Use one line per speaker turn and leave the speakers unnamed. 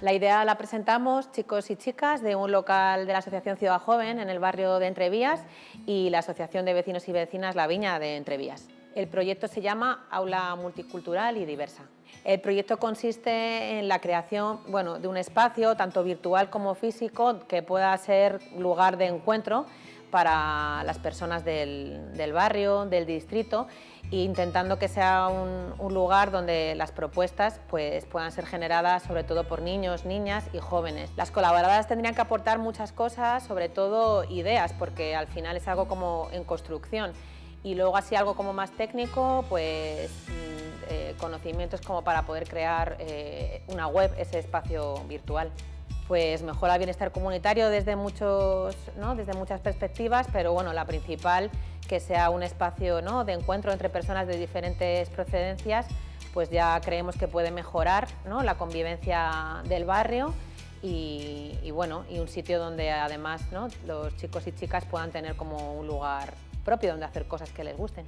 La idea la presentamos chicos y chicas de un local de la Asociación Ciudad Joven en el barrio de Entrevías y la Asociación de Vecinos y Vecinas La Viña de Entrevías. El proyecto se llama Aula Multicultural y Diversa. El proyecto consiste en la creación bueno, de un espacio, tanto virtual como físico, que pueda ser lugar de encuentro para las personas del, barrio, del distrito, e intentando que sea un, lugar donde las propuestas pues, puedan ser generadas sobre todo por niños, niñas y jóvenes. Las colaboradoras tendrían que aportar muchas cosas, sobre todo ideas, porque al final es algo como en construcción. Y luego así algo como más técnico, pues mm, eh, conocimientos como para poder crear eh, una web, ese espacio virtual. Pues mejora el bienestar comunitario desde, muchos, desde muchas perspectivas, pero bueno, la principal, que sea un espacio de encuentro entre personas de diferentes procedencias, pues ya creemos que puede mejorar la convivencia del barrio y, bueno, y un sitio donde además los chicos y chicas puedan tener como un lugar propio donde hacer cosas que les gusten.